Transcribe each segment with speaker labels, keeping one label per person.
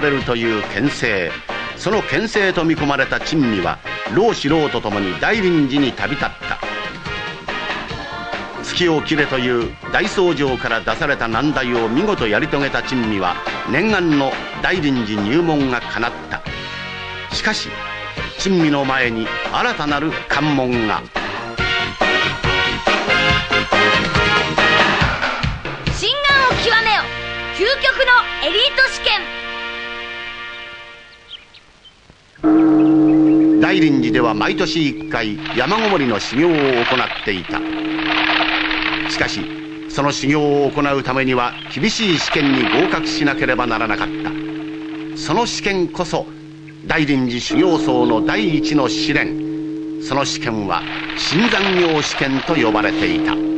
Speaker 1: れるという牽制。その牽制と見込まれた珍味は老子老と共に大臨時に旅立った。月を切れという大僧正から出された難題を見事やり遂げた珍味は念願の大臨時入門が叶った。しかし珍味の前に新たなる関門が。
Speaker 2: 心眼を極めよ。究極のエリート試
Speaker 1: 験。大臨時では毎年1回山ごもりの修行を行っていた。しかしその修行を行うためには厳しい試験に合格しなければならなかった。その試験こそ大臨時修行僧の第一の試練。その試験は新残業試験と呼ばれていた。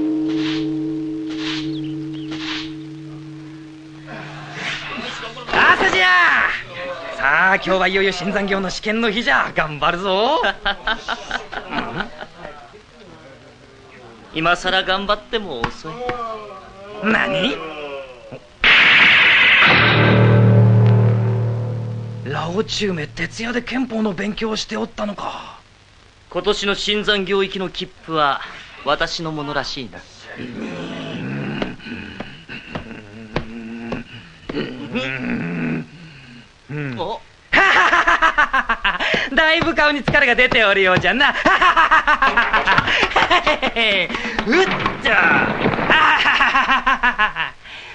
Speaker 3: 今日はいよいよ新残業の試験の日じゃ。頑張るぞ。
Speaker 4: 今さら頑張っても遅い。
Speaker 3: 何？ラオチュウメ徹夜で憲法の勉強をしておったのか。
Speaker 4: 今年の新残業行きの切符は私のものらしいな。お？
Speaker 3: だいぶ顔に疲れが出ておるようじゃな。うっちゃ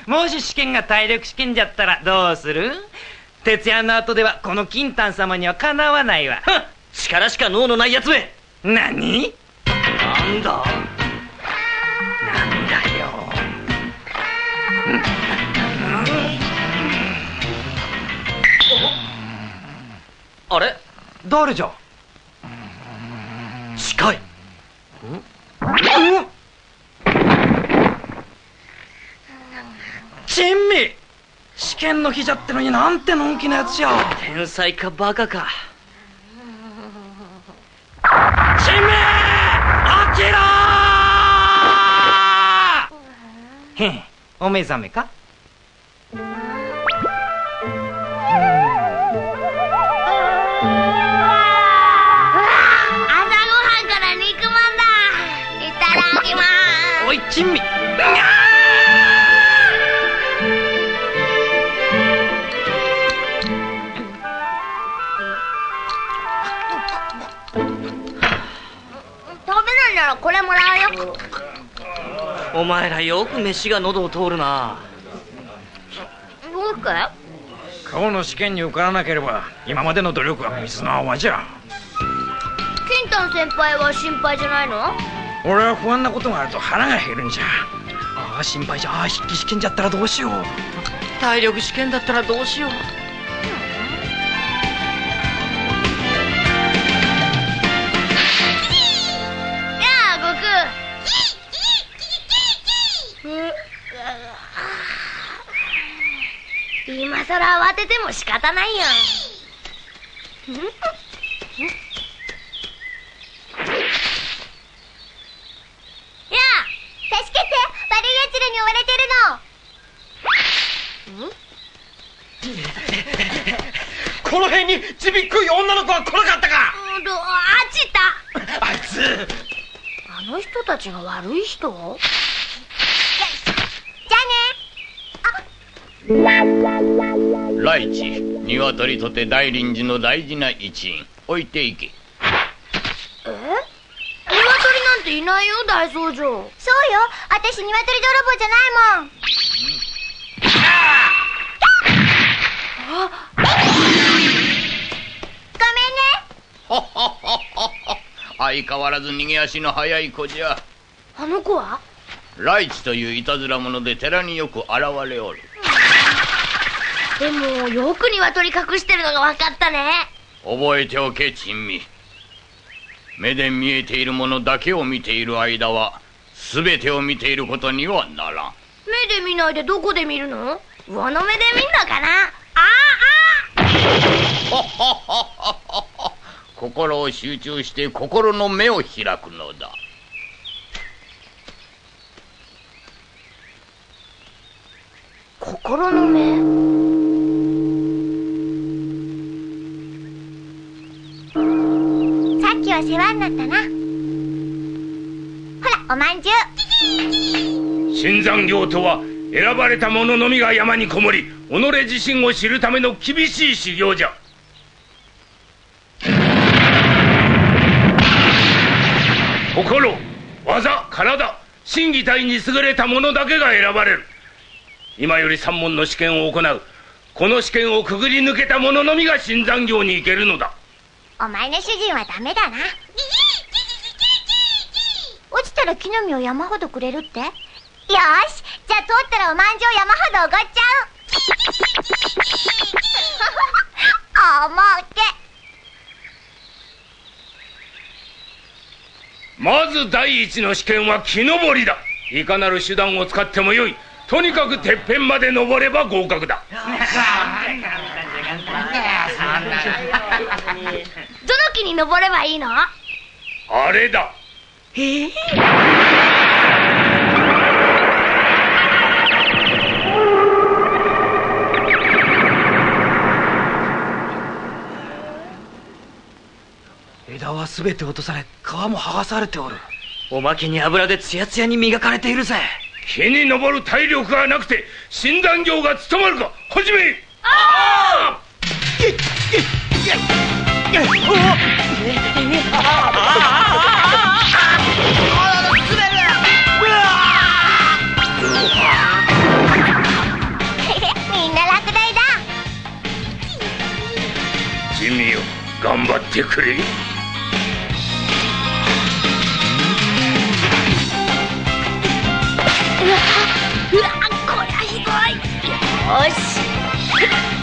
Speaker 3: もし試験が体力試験じゃったらどうする？徹夜の後ではこの金丹様にはかなわないわ。
Speaker 4: 力しか脳のないやつめ。
Speaker 3: 何？
Speaker 4: なんだ？
Speaker 3: なんだよ
Speaker 4: あれ？
Speaker 3: 誰じゃ？
Speaker 4: 近い
Speaker 3: 珍味。試験の日じゃってのになんてのんきなやつじゃ。
Speaker 4: 天才かバカか。
Speaker 3: 珍味！あきらへん。お目覚めか？珍味
Speaker 2: す食べないならこれもらうよ。
Speaker 4: お前らよく飯が喉を通るな。
Speaker 2: どうして？
Speaker 3: 今日の試験に受からなければ今までの努力は水の泡じゃ。
Speaker 2: 金丹先輩は心配じゃないの？
Speaker 3: 俺は不安なことがあると腹が減るんじゃ。ああ心配じゃ。ああ筆記試験じゃったらどうしよう。
Speaker 4: 体力試験だったらどうしよう。
Speaker 2: 今さら慌てても仕方ないよやあ助けて悪い奴らに追われてるの
Speaker 3: この辺にちびっくい女の子は来なかったか。
Speaker 2: あっちた
Speaker 3: あいつ。
Speaker 2: あの人たちが悪い人？じゃあね。
Speaker 5: 来地鶏とて大臨時の大事な一員。置いていけ。
Speaker 2: え？鶏なんていないよ大僧正そうよ。私鶏泥棒じゃないもん。ごめんね
Speaker 5: 相変わらず逃げ足の速い子じゃ。
Speaker 2: あの子は？
Speaker 5: 来地といういたずら者で寺によく現れおる。
Speaker 2: でもよく鶏隠してるのが分かったね。
Speaker 5: 覚えておけ珍味。目で見えているものだけを見ている間は全てを見ていることにはならん。
Speaker 2: 目で見ないでどこで見るの？上の目で見んのかな？あ
Speaker 5: 心を集中して心の目を開くのだ。
Speaker 2: 心東の目？さっきは世話になったな。ほらおまんじゅう。
Speaker 6: 新山行とは選ばれた者のみが山にこもり己自身を知るための厳しい修行じゃ心技体心技体に優れた者だけが選ばれる。今より三門の試験を行う。この試験をくぐり抜けた者のみが新山行に行けるのだ。
Speaker 2: お前の主人はダメだな。落ちたら木の実を山ほどくれるって？よしじゃあ通ったらおまんじゅう山ほどおごっちゃう。おもけ。
Speaker 6: まず第一の試験は木登りだ。いかなる手段を使ってもよい。とにかくてっぺんまで登れば合格だ。
Speaker 2: どの木に登ればいいの？
Speaker 6: あれだ
Speaker 3: 枝は全て落とされ皮も剥がされておる。
Speaker 4: おまけに油でツヤツヤに磨かれているぜ。
Speaker 6: 木に登る体力がなくて診断業が務まるか始め
Speaker 2: みんな落第だ
Speaker 6: ジミーよ頑張ってくれ
Speaker 2: うわこりゃひどい。よし。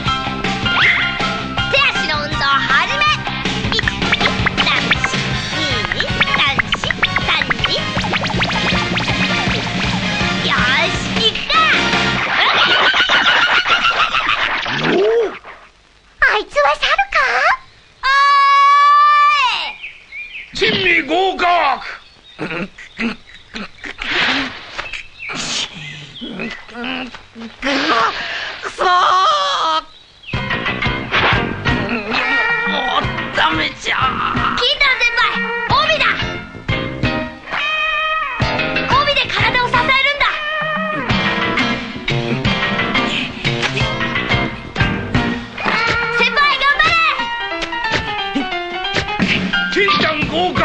Speaker 2: 金
Speaker 6: ちゃん合格。第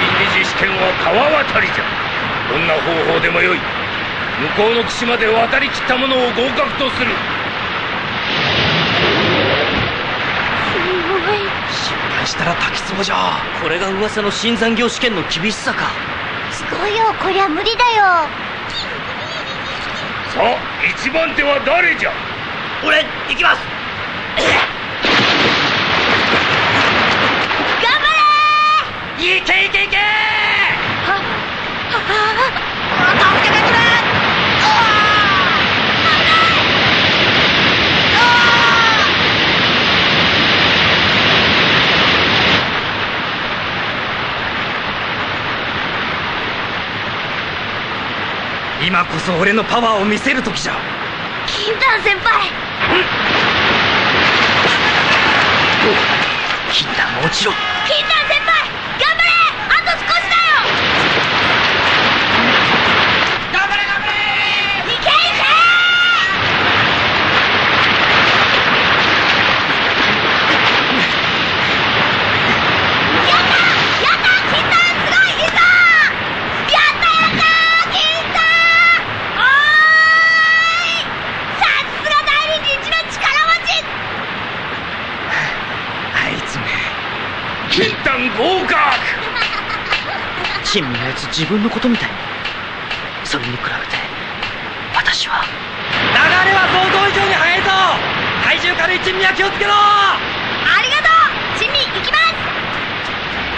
Speaker 6: 二次試験は川渡りじゃ。どんな方法でもよい。向こうの岸まで渡りきった者を合格とする。
Speaker 3: 失敗したら滝壺じゃ。
Speaker 4: これが噂の新山行試験の厳しさか。
Speaker 2: すごいよ。こりゃ無理だよ
Speaker 6: さあ一番手は誰じゃ？
Speaker 4: 俺行きます。
Speaker 2: 頑張れ！
Speaker 3: いけいけいけ！
Speaker 2: 助けてくれ
Speaker 3: 今こそ俺のパワーを見せる時じゃ。
Speaker 2: 金丹先輩。
Speaker 3: 禁断も落ちろ。
Speaker 2: 金丹先輩頑張れあと少しだよ
Speaker 3: 頑張れ頑張れ
Speaker 2: いけいけやったやった金丹すごいいいぞやったやった金丹おーいさすが大理寺一の力持ち
Speaker 3: あいつめ
Speaker 6: 金丹合格。
Speaker 4: 珍味のやつ自分のことみたいそれに比べて私は。
Speaker 3: 流れは想像以上に速いぞ。体重軽い珍味は気をつけろ。
Speaker 2: ありがとう。珍味行きます。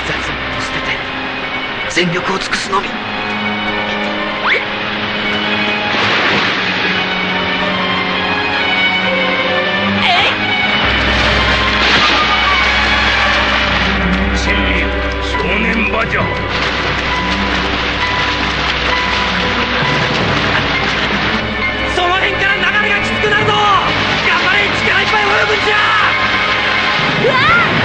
Speaker 3: 雑務を捨てて全力を尽くすのみ
Speaker 6: 珍味少年縄じゃ
Speaker 3: その辺から流れがきつくなるぞ。頑張れ力いっぱい泳ぐんじゃ。うわ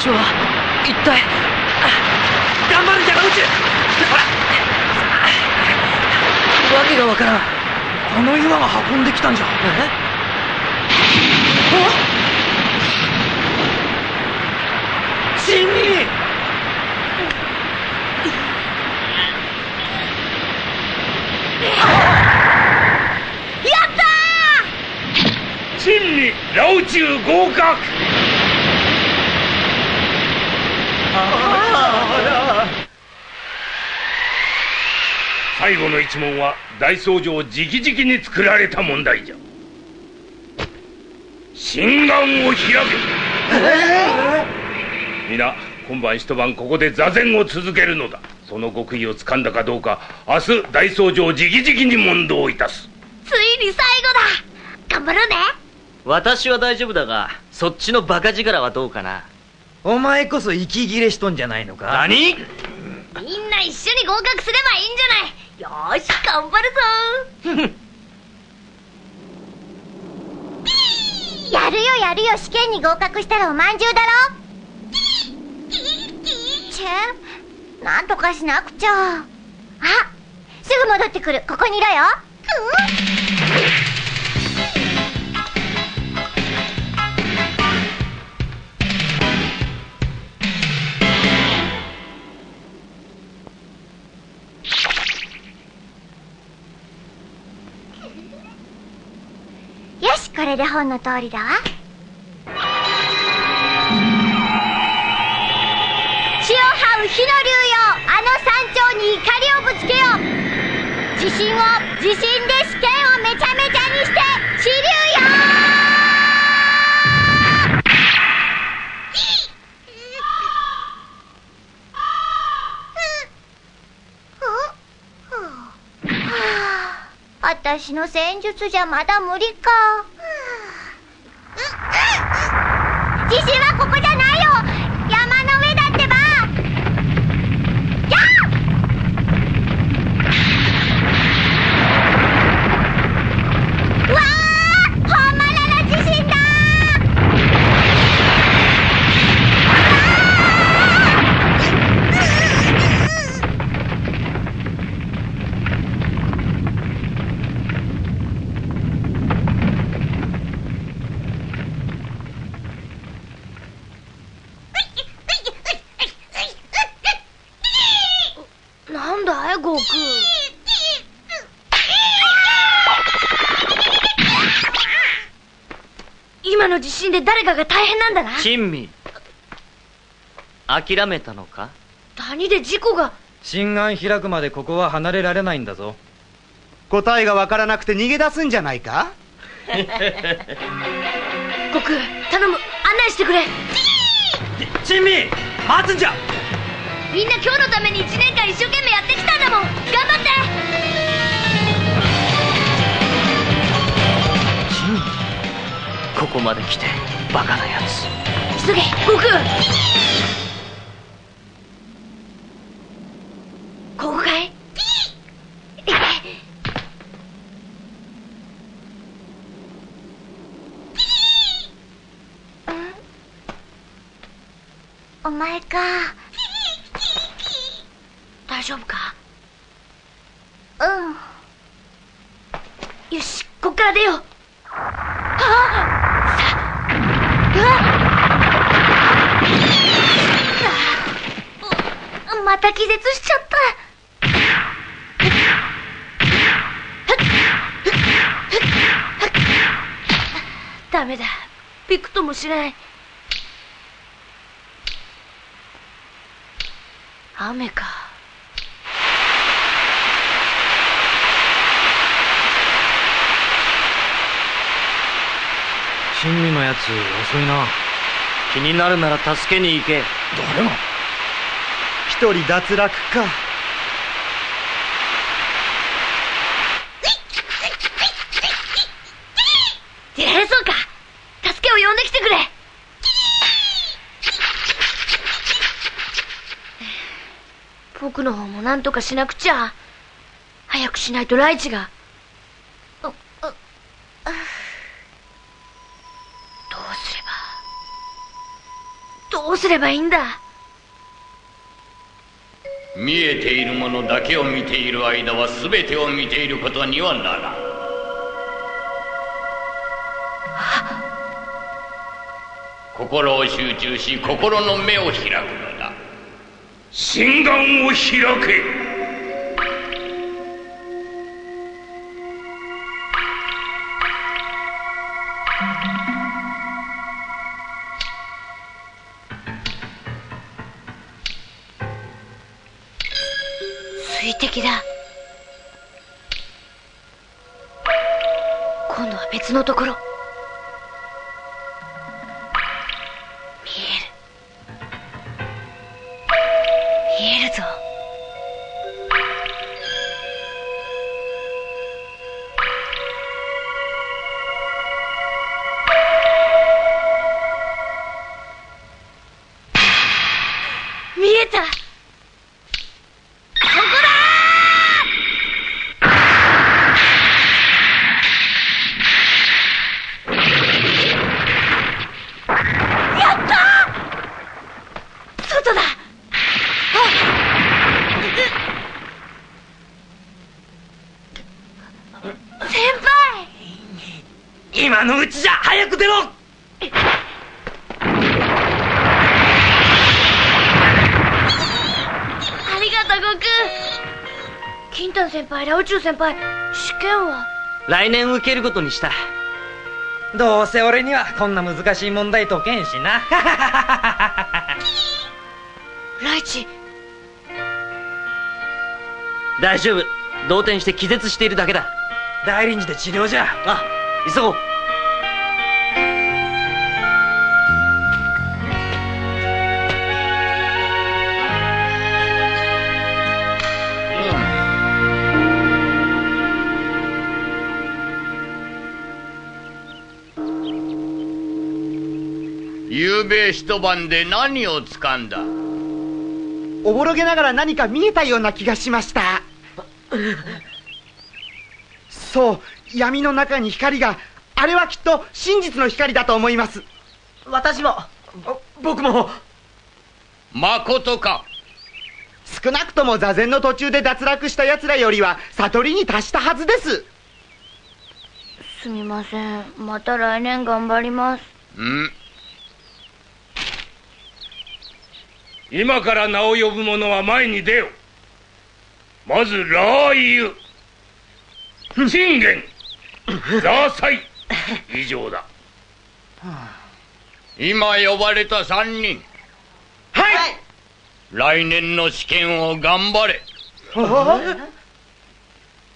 Speaker 3: 私は一体頑張るわけがわからん。あの岩が運んできたんじゃ。えチンミ
Speaker 6: チンにラオチュウ合格最後の一問は大僧正直々に作られた問題じゃ。心眼を開け。皆今晩一晩ここで座禅を続けるのだ。その極意をつかんだかどうか明日大僧正直々に問答いたす。
Speaker 7: ついに最後だ。頑張ろうね。
Speaker 4: 私は大丈夫だがそっちのバカ力はどうかな。
Speaker 3: お前こそ息切れしとんじゃないのか？何？
Speaker 7: みんな一緒に合格すればいいんじゃないよーし頑張るぞ やるよやるよ試験に合格したらおまんじゅうだろ。チェンなんとかしなくちゃ。あすぐ戻ってくる。ここにいろよ。よしこれで本の通りだわ。血を這う火の竜よ。あの山頂に怒りをぶつけよう。自信を自信で試験をめちゃめちゃにして支流よ。私の戦術じゃまだ無理か。自信はここじゃないよ山の上だってばやっわあ本物の自信だなんだい悟空
Speaker 3: 今
Speaker 2: 今の地震で誰かが大変なんだな。
Speaker 4: 珍味。諦めたのか？
Speaker 2: 谷で事故が？
Speaker 8: 心眼開くまでここは離れられないんだぞ。
Speaker 9: 答えがわからなくて逃げ出すんじゃないか？
Speaker 2: 悟空頼む。案内してくれ。
Speaker 4: 珍味待つんじゃ。
Speaker 2: みんな今日のために1年間一生懸命やってきたんだもん。頑張って
Speaker 4: ここまで来てバカなやつ
Speaker 2: 急げ悟空。ここかい？お前か。大丈夫か？うん。よしこっから出よう。また気絶しちゃった。ダメだ。びくともしない。雨か。
Speaker 8: 珍味のやつ遅いな。
Speaker 4: 気になるなら助けに行け。
Speaker 8: 誰が？
Speaker 9: 一人脱落か。
Speaker 2: えー、そうか。助けを呼んできてくれ。僕の方も何とかしなくちゃ。早くしないとライチが。うううどうすれば。どうすればいいんだ。
Speaker 5: 見えているものだけを見ている間は全てを見ていることにはならん。心を集中し心の目を開くのだ。
Speaker 6: 心眼を開け。
Speaker 4: 出ろ。
Speaker 2: ありがとう悟空金丹先輩ラ宇宙先輩試験は？
Speaker 4: 来年受けることにした。
Speaker 8: どうせ俺にはこんな難しい問題解けんしな。
Speaker 2: ライチ。
Speaker 4: 大丈夫。動転して気絶しているだけだ。
Speaker 8: 大臨時で治療じゃ。
Speaker 4: あ急ごう
Speaker 5: 夕べ一晩で何を掴んだ？
Speaker 9: おぼろげながら何か見えたような気がしました。そう闇の中に光があれはきっと真実の光だと思います。
Speaker 4: 私も。僕も。
Speaker 5: まことか。
Speaker 9: 少なくとも座禅の途中で脱落した奴らよりは悟りに達したはずです。
Speaker 2: すみません。また来年頑張ります。
Speaker 5: うん
Speaker 6: 今から名を呼ぶ者は前に出よまずラー油信玄。ザーサイ。以上だ。
Speaker 5: 今呼ばれた三人。
Speaker 9: はい。
Speaker 5: 来年の試験を頑張れ。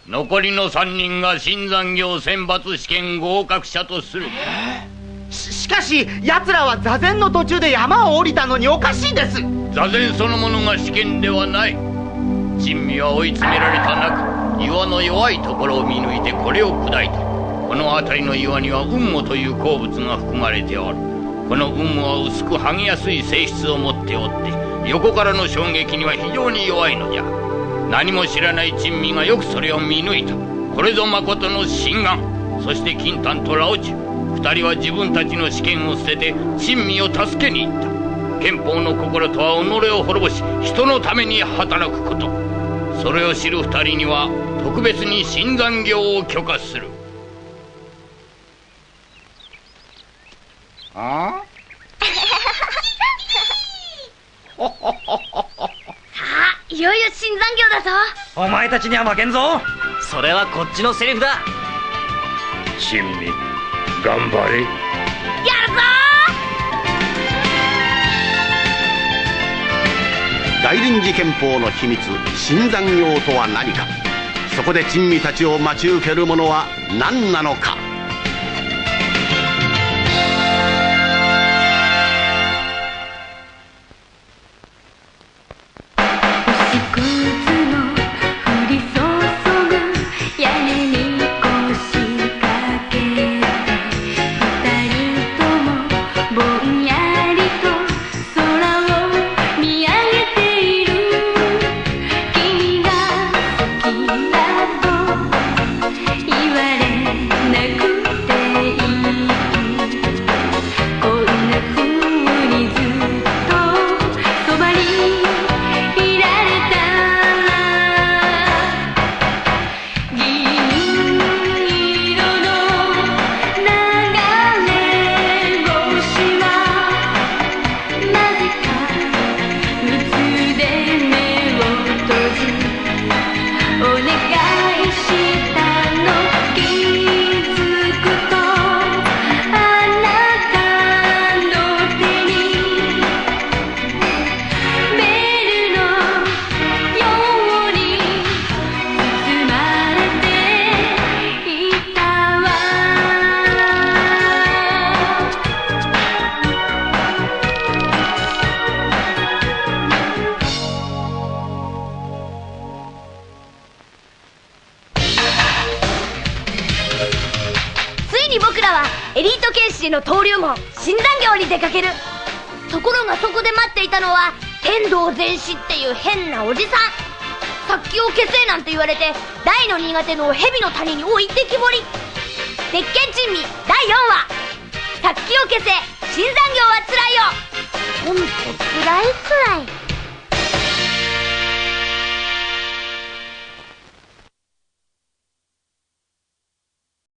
Speaker 5: 残りの三人が新残業選抜試験合格者とする
Speaker 9: しかし奴らは座禅の途中で山を降りたのにおかしいです。
Speaker 5: 座禅そのものが試験ではない。珍味は追い詰められた中岩の弱いところを見抜いてこれを砕いた。この辺りの岩には雲母という鉱物が含まれておる。この雲母は薄く剥げやすい性質を持っておって横からの衝撃には非常に弱いのじゃ。何も知らない珍味がよくそれを見抜いた。これぞ誠の心眼そして金丹とラオチュ二人は自分たちの試験を捨てて珍味を助けに行った。憲法の心とは己を滅ぼし人のために働くこと。それを知る二人には特別に新残業を許可する。あ？
Speaker 2: いよいよ新残業だぞ。
Speaker 8: お前たちには負けんぞ。
Speaker 4: それはこっちのセリフだ。
Speaker 6: 珍味頑張れ。
Speaker 2: やるぞ
Speaker 1: 大臨時憲法の秘密新残業とは何か。そこで珍味たちを待ち受けるものは何なのか
Speaker 10: 言われなく
Speaker 2: 新残業に出かける。ところがそこで待っていたのは天童全師っていう変なおじさん。殺気を消せなんて言われて大の苦手の蛇の谷に置いてきぼり。鉄拳珍味第4話。殺気を消せ。新産業はつらいよ。ほんとつらいつらい。